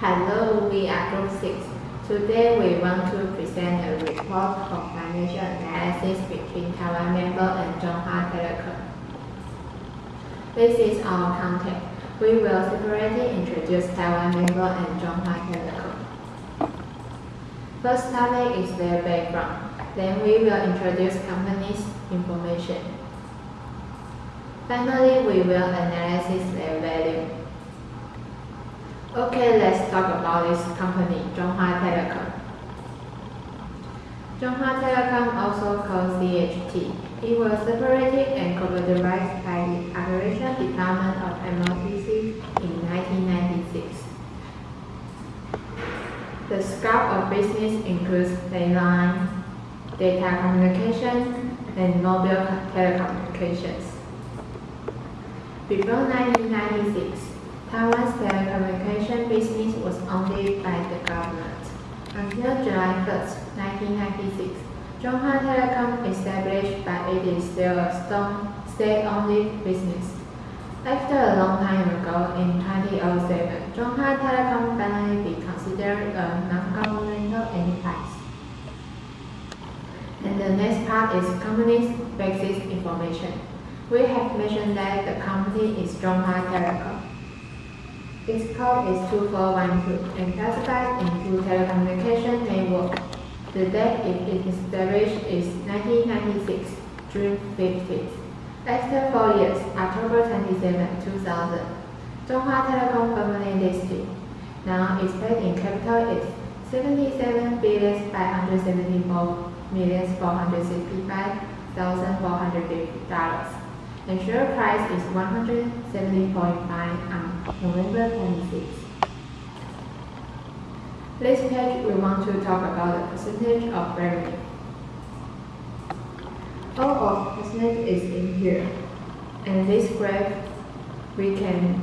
Hello, we are Group 6. Today we want to present a report of financial analysis between Taiwan Mobile and Chunghwa Telecom. This is our content. We will separately introduce Taiwan Mobile and Chunghwa Telecom. First topic is their background. Then we will introduce company's information. Finally, we will analyze their value. Okay, let's talk about this company, Chunghwa Telecom. Chunghwa Telecom, also called CHT, it was separated and cooperativized by the Operation Department of MOTC in 1996. The scope of business includes landline, data communication, and mobile telecommunications. Before 1996, Taiwan's telecommunication business was owned by the government. Until July 1, 1996, Chunghwa Telecom established but it is still a state-owned business. After a long time ago, in 2007, Chunghwa Telecom finally be considered a non-governmental enterprise. And the next part is company's basic information. We have mentioned that the company is Chunghwa Telecom. Its code is 2412 and classified into telecommunication network. The date it is established is 1996, June 15th. After four years, October 27, 2000, Chunghwa Telecom permanently listed. Now its paid-in capital is 77 billion 574 million 465,450 dollars. And share price is 170.5 on November 26. This page we want to talk about the percentage of revenue. All of percentage is in here. And this graph, we can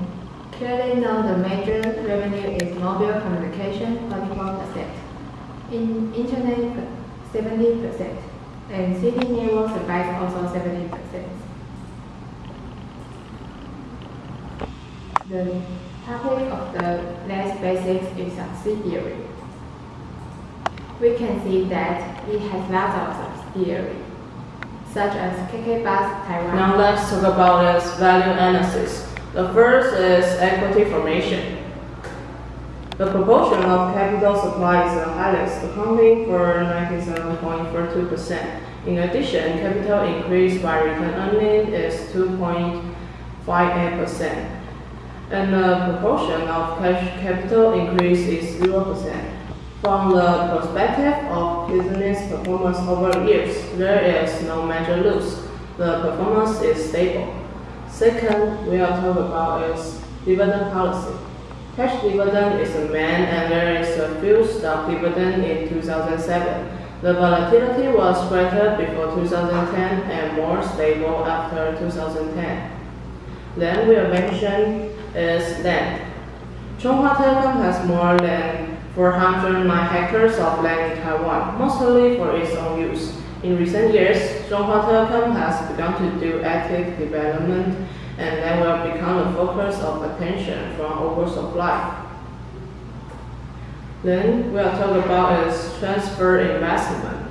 clearly know the major revenue is mobile communication 44%, in internet 70%, and city network supplies also 70%. The topic of the last basics is subsidiary. We can see that it has lots of subsidiaries, such as KK Bus Taiwan. Now let's talk about its value analysis. The first is equity formation. The proportion of capital supply is the highest, accounting for 97.42%. In addition, capital increase by return earning is 2.58%, and the proportion of cash capital increase is 0%. From the perspective of business performance over years, there is no major loss. The performance is stable. Second, we are talking about is dividend policy. Cash dividend is a main and there is a few stock dividend in 2007. The volatility was greater before 2010 and more stable after 2010. Then we are mention is land. Chunghwa Telecom has more than 409 hectares of land in Taiwan, mostly for its own use. In recent years, Chunghwa Telecom has begun to do active development and that will become the focus of attention from oversupply. Then we are talking about is transfer investment.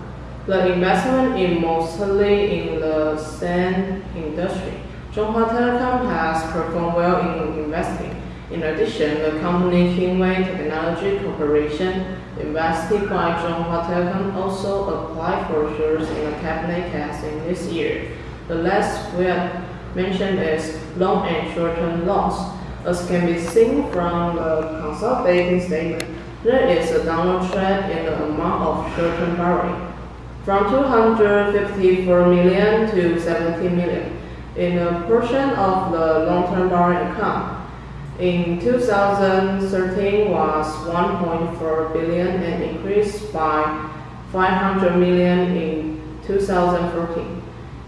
The investment is mostly in the sand industry. Chunghwa Telecom has performed well in investing. In addition, the company Kingway Technology Corporation, invested by Chunghwa Telecom, also applied for shares in the cabinet casting this year. The last we have mentioned is long and short-term loans. As can be seen from the consolidated statement, there is a downward trend in the amount of short-term borrowing, from 254 million to 70 million, in a portion of the long-term borrowing account. In 2013 was 1.4 billion and increased by 500 million in 2014.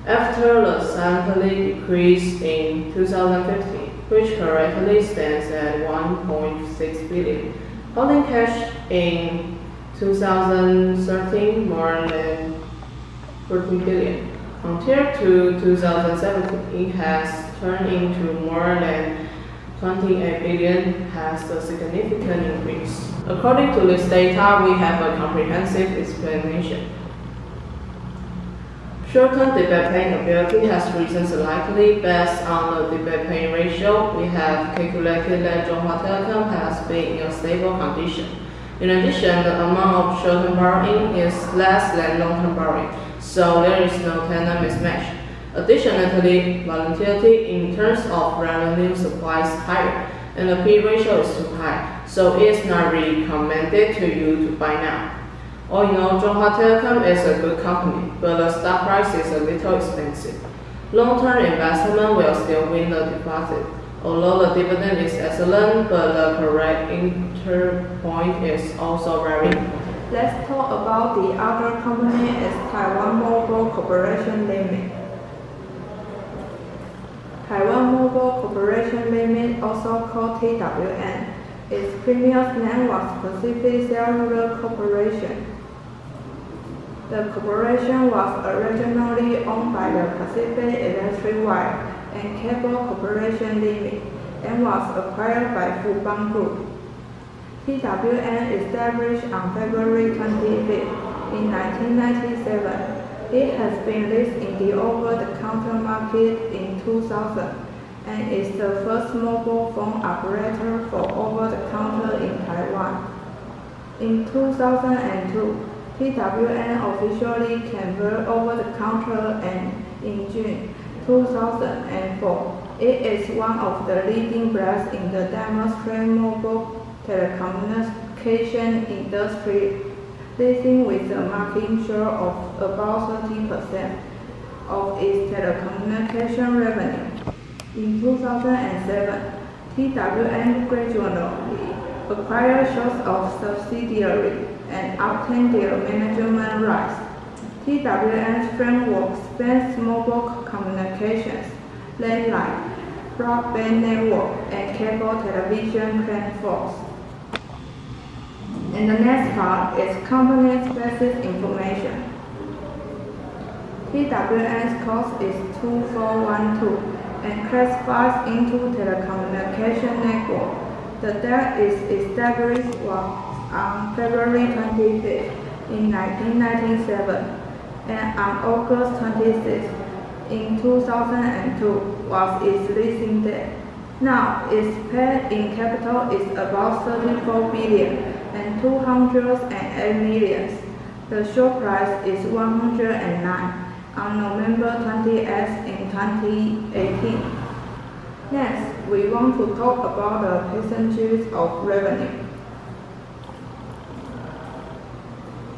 After the slightly decrease in 2015, which currently stands at 1.6 billion. Holding cash in 2013 more than 14 billion. Compared to 2017, it has turned into more than 28 billion has a significant increase. According to this data, we have a comprehensive explanation. Short-term paying ability has risen slightly based on the debit paying ratio. We have calculated that Chunghwa Telecom has been in a stable condition. In addition, the amount of short-term borrowing is less than long-term borrowing, so there is no tenor mismatch. Additionally, volatility in terms of revenue supply is higher, and the P ratio is too high, so it is not recommended to you to buy now. All in all, Chunghwa Telecom is a good company, but the stock price is a little expensive. Long-term investment will still win the deposit. Although the dividend is excellent, but the correct enter point is also very important. Let's talk about the other company is Taiwan Mobile Corporation Limited. Taiwan Mobile Corporation Limited, also called TWM, its previous name was Pacific Cellular Corporation. The corporation was originally owned by the Pacific Electric Wire and Cable Corporation Limited and was acquired by Fubon Group. TWM established on February 25 in 1997. It has been listed in the over-the-counter market in 2000 and is the first mobile phone operator for over-the-counter in Taiwan. In 2002, TWM officially converted over-the-counter and in June 2004, it is one of the leading brands in the demonstrated mobile telecommunication industry, leading with a market share of about 30% of its telecommunication revenue. In 2007, TWM gradually acquired shares of subsidiaries and obtained their management rights. TWM's framework spans mobile communications, landline, broadband network, and cable television platforms. And the next part is company-specific information. TWM's code is 2412 and classifies into telecommunication network. The date is established on February 25th in 1997 and on August 26th in 2002 was its listing date. Now, its paid in capital is about 34 billion and 208 millions. The share price is 109 on November 28th in 2018. Next, we want to talk about the percentages of revenue.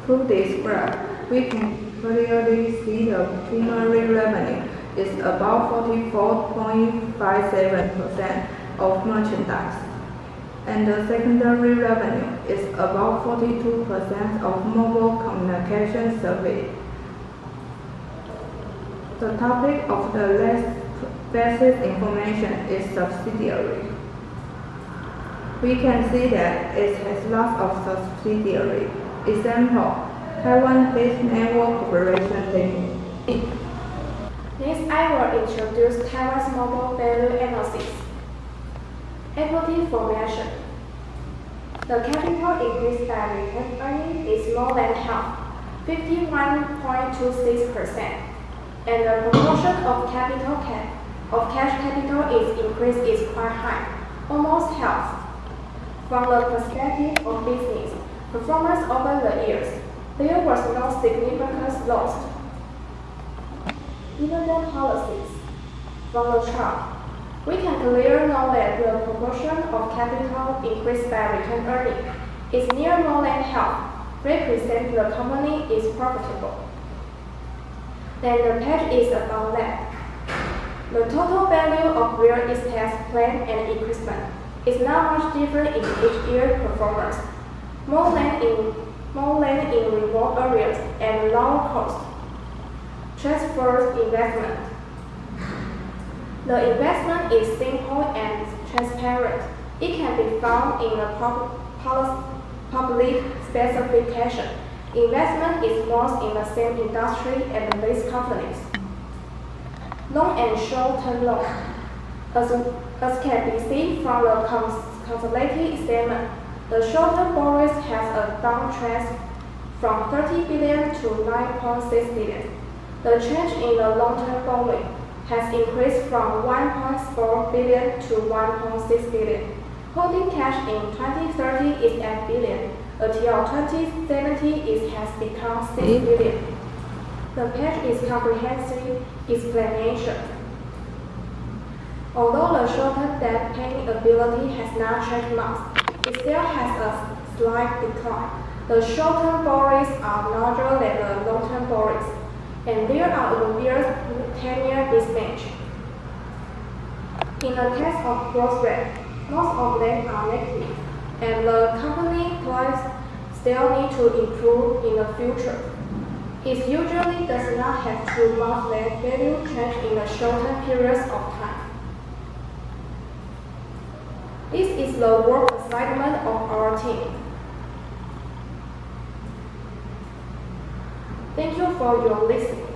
Through this graph, we can clearly see the primary revenue is about 44.57% of merchandise, and the secondary revenue is about 42% of mobile communication service. The topic of the last basic information is subsidiary. We can see that it has lots of subsidiary. Example, Taiwan Base Network Corporation Limited. Next, I will introduce Taiwan's mobile value analysis. Equity formation. The capital increase by retained earnings is more than half, 51.26%, and the proportion of capital cap of cash capital is increased is quite high, almost half. From the perspective of business performance over the years, there was no significant loss dividend policies. From the chart, we can clearly know that the proportion of capital increased by return earning is near more than half, represent the company is profitable. Then the page is about that. The total value of real estate plan and equipment is not much different in each year performance. More land in more land in remote areas and low cost transfers investment. The investment is simple and transparent. It can be found in the public specification. Investment is most in the same industry and these companies. Long and short-term loan. As, as can be seen from the consolidated statement, the short-term borrowings has a downtrend from 30 billion to 9.6 billion. The change in the long-term borrowing has increased from 1.4 billion to 1.6 billion. Holding cash in 2030 is 8 billion. Until 2070, it has become 6 Mm. The page is comprehensive explanation. Although the short-term debt paying ability has not changed much, it still has a slight decline. The short-term borrowings are larger than the long-term borrowings, and there are ten-year mismatch. In the case of rate, most of them are negative, and the company plans still need to improve in the future. It usually does not have too much land value change in the shorter periods of time. This is the work assignment of our team. Thank you for your listening.